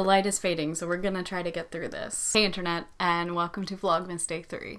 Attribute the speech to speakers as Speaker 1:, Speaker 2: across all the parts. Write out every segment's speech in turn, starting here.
Speaker 1: The light is fading, so we're gonna try to get through this. Hey internet, and welcome to Vlogmas Day 3.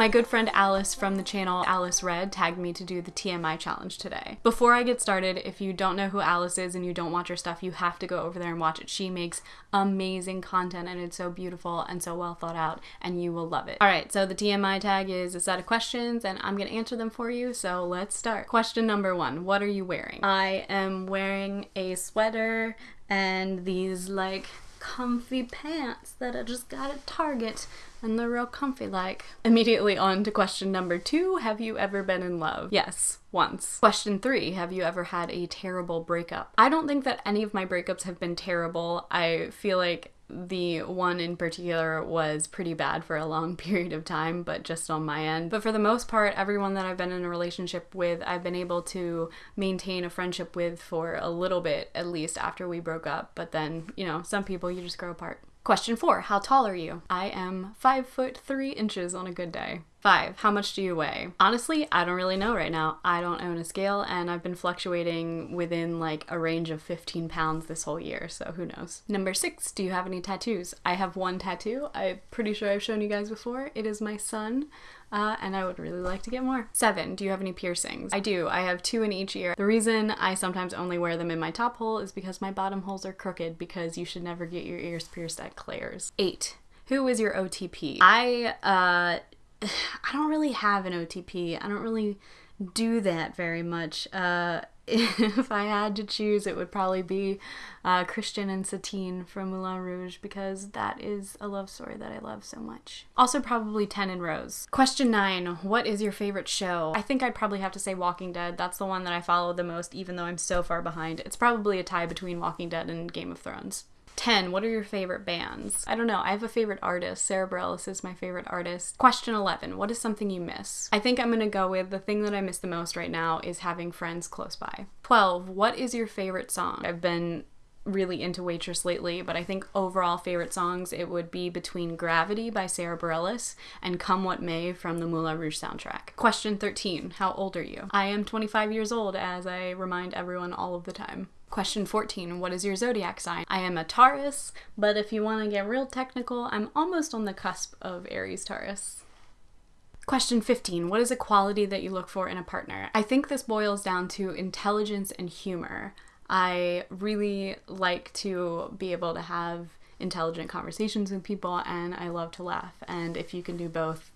Speaker 1: My good friend Alice from the channel Alice Red tagged me to do the TMI challenge today. Before I get started, if you don't know who Alice is and you don't watch her stuff, you have to go over there and watch it. She makes amazing content and it's so beautiful and so well thought out and you will love it. Alright, so the TMI tag is a set of questions and I'm gonna answer them for you, so let's start. Question number one, what are you wearing? I am wearing a sweater and these like comfy pants that I just got at Target and they're real comfy like. Immediately on to question number two Have you ever been in love? Yes, once. Question three Have you ever had a terrible breakup? I don't think that any of my breakups have been terrible. I feel like the one in particular was pretty bad for a long period of time, but just on my end. But for the most part, everyone that I've been in a relationship with, I've been able to maintain a friendship with for a little bit, at least after we broke up. But then, you know, some people you just grow apart. Question four, how tall are you? I am five foot three inches on a good day. Five, how much do you weigh? Honestly, I don't really know right now. I don't own a scale and I've been fluctuating within like a range of 15 pounds this whole year, so who knows. Number six, do you have any tattoos? I have one tattoo. I'm pretty sure I've shown you guys before. It is my son. Uh, and I would really like to get more. Seven, do you have any piercings? I do. I have two in each ear. The reason I sometimes only wear them in my top hole is because my bottom holes are crooked because you should never get your ears pierced at Claire's. Eight, who is your OTP? I, uh, I don't really have an OTP. I don't really do that very much. Uh, if I had to choose, it would probably be uh, Christian and Satine from Moulin Rouge because that is a love story that I love so much. Also, probably 10 and Rose. Question 9 What is your favorite show? I think I'd probably have to say Walking Dead. That's the one that I follow the most, even though I'm so far behind. It's probably a tie between Walking Dead and Game of Thrones. 10. What are your favorite bands? I don't know. I have a favorite artist. Sara Bareilles is my favorite artist. Question 11. What is something you miss? I think I'm going to go with the thing that I miss the most right now is having friends close by. 12. What is your favorite song? I've been really into Waitress lately, but I think overall favorite songs it would be between Gravity by Sara Bareilles and Come What May from the Moulin Rouge soundtrack. Question 13. How old are you? I am 25 years old, as I remind everyone all of the time. Question 14 What is your zodiac sign? I am a Taurus, but if you want to get real technical, I'm almost on the cusp of Aries Taurus. Question 15 What is a quality that you look for in a partner? I think this boils down to intelligence and humor. I really like to be able to have intelligent conversations with people, and I love to laugh. And if you can do both,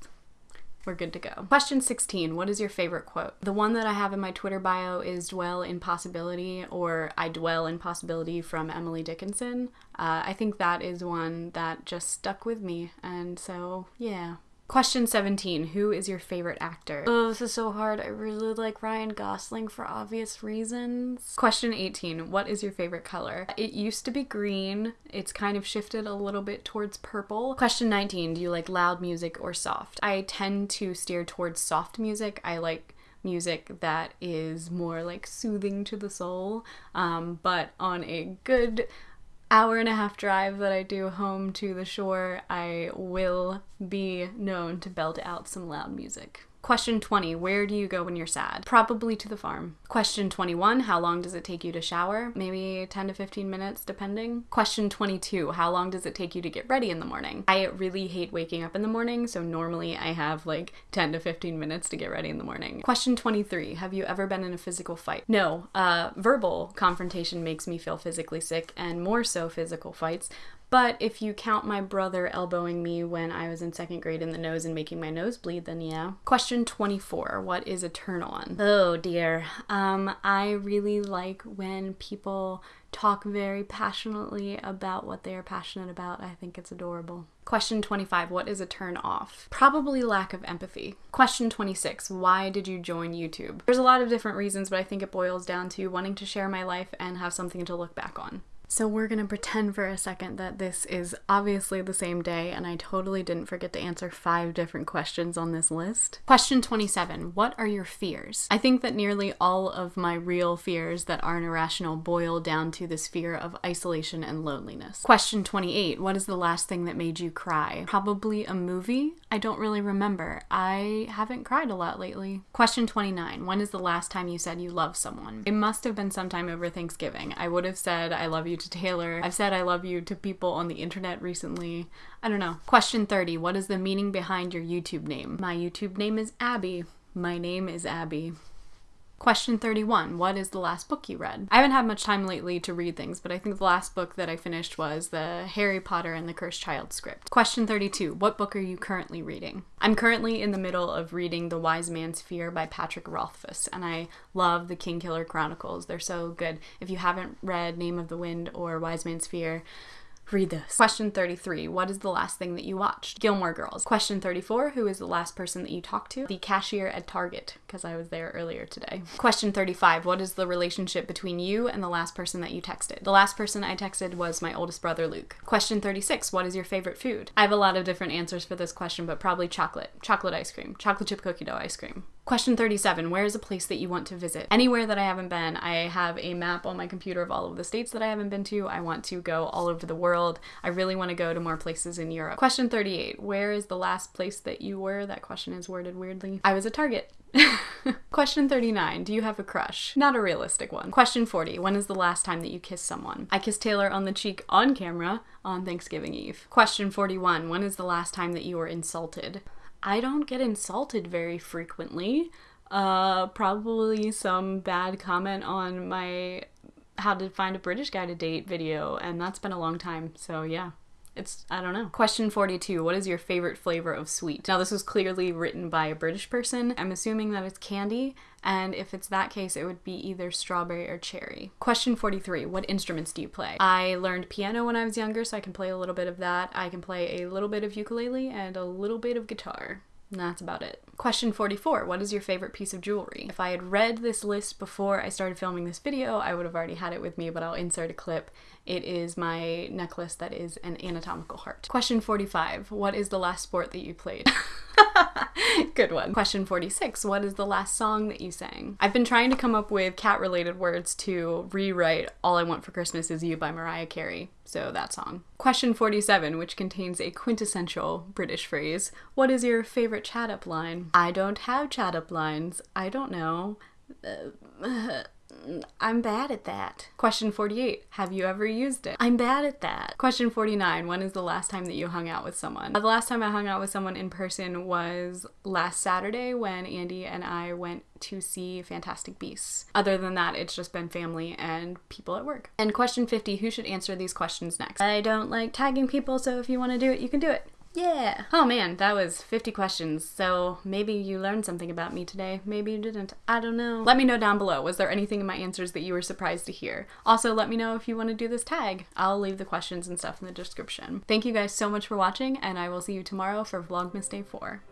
Speaker 1: we're good to go. Question 16 What is your favorite quote? The one that I have in my Twitter bio is Dwell in Possibility or I Dwell in Possibility from Emily Dickinson. Uh, I think that is one that just stuck with me, and so yeah. Question 17 Who is your favorite actor? Oh, this is so hard. I really like Ryan Gosling for obvious reasons. Question 18 What is your favorite color? It used to be green. It's kind of shifted a little bit towards purple. Question 19 Do you like loud music or soft? I tend to steer towards soft music. I like music that is more like soothing to the soul. Um, but on a good hour and a half drive that I do home to the shore, I will be known to belt out some loud music. Question 20 Where do you go when you're sad? Probably to the farm. Question 21 How long does it take you to shower? Maybe 10 to 15 minutes, depending. Question 22 How long does it take you to get ready in the morning? I really hate waking up in the morning, so normally I have like 10 to 15 minutes to get ready in the morning. Question 23 Have you ever been in a physical fight? No. Uh, verbal confrontation makes me feel physically sick, and more so physical fights. But if you count my brother elbowing me when I was in second grade in the nose and making my nose bleed, then yeah. Question 24 What is a turn on? Oh dear. Um, I really like when people talk very passionately about what they are passionate about. I think it's adorable. Question 25 What is a turn off? Probably lack of empathy. Question 26 Why did you join YouTube? There's a lot of different reasons, but I think it boils down to wanting to share my life and have something to look back on. So we're gonna pretend for a second that this is obviously the same day and I totally didn't forget to answer five different questions on this list. Question 27 What are your fears? I think that nearly all of my real fears that aren't irrational boil down to this fear of isolation and loneliness. Question 28 What is the last thing that made you cry? Probably a movie. I don't really remember. I haven't cried a lot lately. Question 29. When is the last time you said you love someone? It must have been sometime over Thanksgiving. I would have said I love you to Taylor. I've said I love you to people on the internet recently. I don't know. Question 30. What is the meaning behind your YouTube name? My YouTube name is Abby. My name is Abby. Question 31 What is the last book you read? I haven't had much time lately to read things, but I think the last book that I finished was the Harry Potter and the Cursed Child script. Question 32 What book are you currently reading? I'm currently in the middle of reading The Wise Man's Fear by Patrick Rothfuss, and I love the Kingkiller Chronicles. They're so good. If you haven't read Name of the Wind or Wise Man's Fear, Read this. Question 33. What is the last thing that you watched? Gilmore Girls. Question 34. Who is the last person that you talked to? The cashier at Target, because I was there earlier today. Question 35. What is the relationship between you and the last person that you texted? The last person I texted was my oldest brother, Luke. Question 36. What is your favorite food? I have a lot of different answers for this question, but probably chocolate. Chocolate ice cream. Chocolate chip cookie dough ice cream. Question 37 Where is a place that you want to visit? Anywhere that I haven't been. I have a map on my computer of all of the states that I haven't been to. I want to go all over the world. I really want to go to more places in Europe. Question 38 Where is the last place that you were? That question is worded weirdly. I was at Target. Question 39. Do you have a crush? Not a realistic one. Question 40. When is the last time that you kissed someone? I kissed Taylor on the cheek on camera on Thanksgiving Eve. Question 41. When is the last time that you were insulted? I don't get insulted very frequently. Uh, probably some bad comment on my how to find a British guy to date video, and that's been a long time. So yeah. It's, I don't know. Question 42 What is your favorite flavor of sweet? Now, this was clearly written by a British person. I'm assuming that it's candy, and if it's that case, it would be either strawberry or cherry. Question 43 What instruments do you play? I learned piano when I was younger, so I can play a little bit of that. I can play a little bit of ukulele and a little bit of guitar. That's about it. Question 44 What is your favorite piece of jewelry? If I had read this list before I started filming this video, I would have already had it with me, but I'll insert a clip. It is my necklace that is an anatomical heart. Question 45 What is the last sport that you played? Good one. Question 46 What is the last song that you sang? I've been trying to come up with cat related words to rewrite All I Want for Christmas Is You by Mariah Carey. So that song. Question 47, which contains a quintessential British phrase What is your favorite chat up line? I don't have chat up lines. I don't know. Uh, I'm bad at that. Question 48. Have you ever used it? I'm bad at that. Question 49. When is the last time that you hung out with someone? The last time I hung out with someone in person was last Saturday when Andy and I went to see Fantastic Beasts. Other than that, it's just been family and people at work. And question 50. Who should answer these questions next? I don't like tagging people, so if you want to do it, you can do it. Yeah. Oh man, that was 50 questions. So maybe you learned something about me today. Maybe you didn't. I don't know. Let me know down below. Was there anything in my answers that you were surprised to hear? Also, let me know if you want to do this tag. I'll leave the questions and stuff in the description. Thank you guys so much for watching, and I will see you tomorrow for Vlogmas Day 4.